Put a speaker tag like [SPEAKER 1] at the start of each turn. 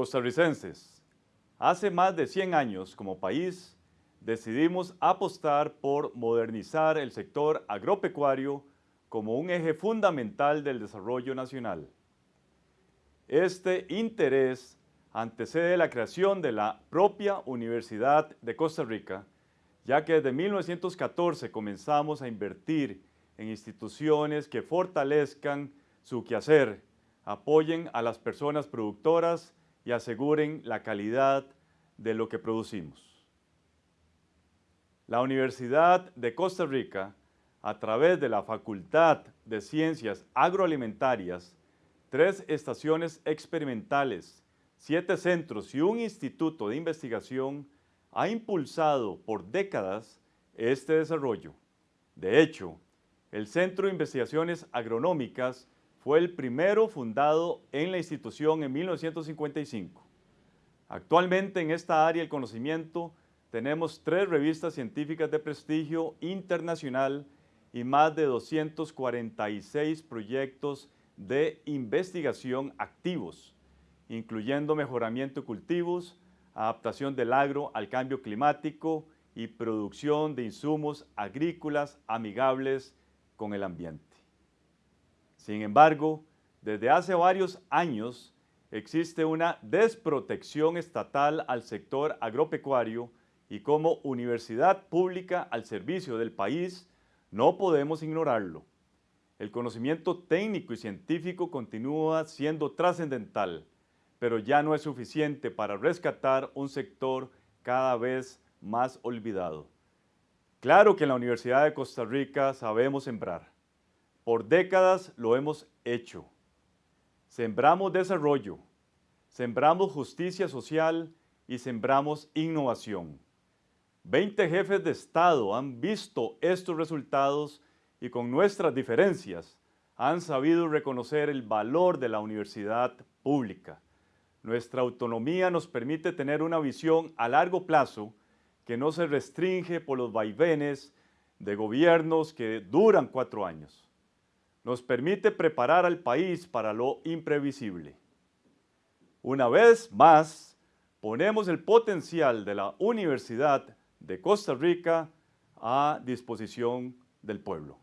[SPEAKER 1] Costarricenses, hace más de 100 años como país decidimos apostar por modernizar el sector agropecuario como un eje fundamental del desarrollo nacional. Este interés antecede la creación de la propia Universidad de Costa Rica, ya que desde 1914 comenzamos a invertir en instituciones que fortalezcan su quehacer, apoyen a las personas productoras y aseguren la calidad de lo que producimos. La Universidad de Costa Rica, a través de la Facultad de Ciencias Agroalimentarias, tres estaciones experimentales, siete centros y un instituto de investigación, ha impulsado por décadas este desarrollo. De hecho, el Centro de Investigaciones Agronómicas fue el primero fundado en la institución en 1955. Actualmente en esta área del conocimiento tenemos tres revistas científicas de prestigio internacional y más de 246 proyectos de investigación activos, incluyendo mejoramiento de cultivos, adaptación del agro al cambio climático y producción de insumos agrícolas amigables con el ambiente. Sin embargo, desde hace varios años existe una desprotección estatal al sector agropecuario y como universidad pública al servicio del país, no podemos ignorarlo. El conocimiento técnico y científico continúa siendo trascendental, pero ya no es suficiente para rescatar un sector cada vez más olvidado. Claro que en la Universidad de Costa Rica sabemos sembrar. Por décadas lo hemos hecho. Sembramos desarrollo, sembramos justicia social y sembramos innovación. Veinte jefes de Estado han visto estos resultados y con nuestras diferencias han sabido reconocer el valor de la universidad pública. Nuestra autonomía nos permite tener una visión a largo plazo que no se restringe por los vaivenes de gobiernos que duran cuatro años. Nos permite preparar al país para lo imprevisible. Una vez más, ponemos el potencial de la Universidad de Costa Rica a disposición del pueblo.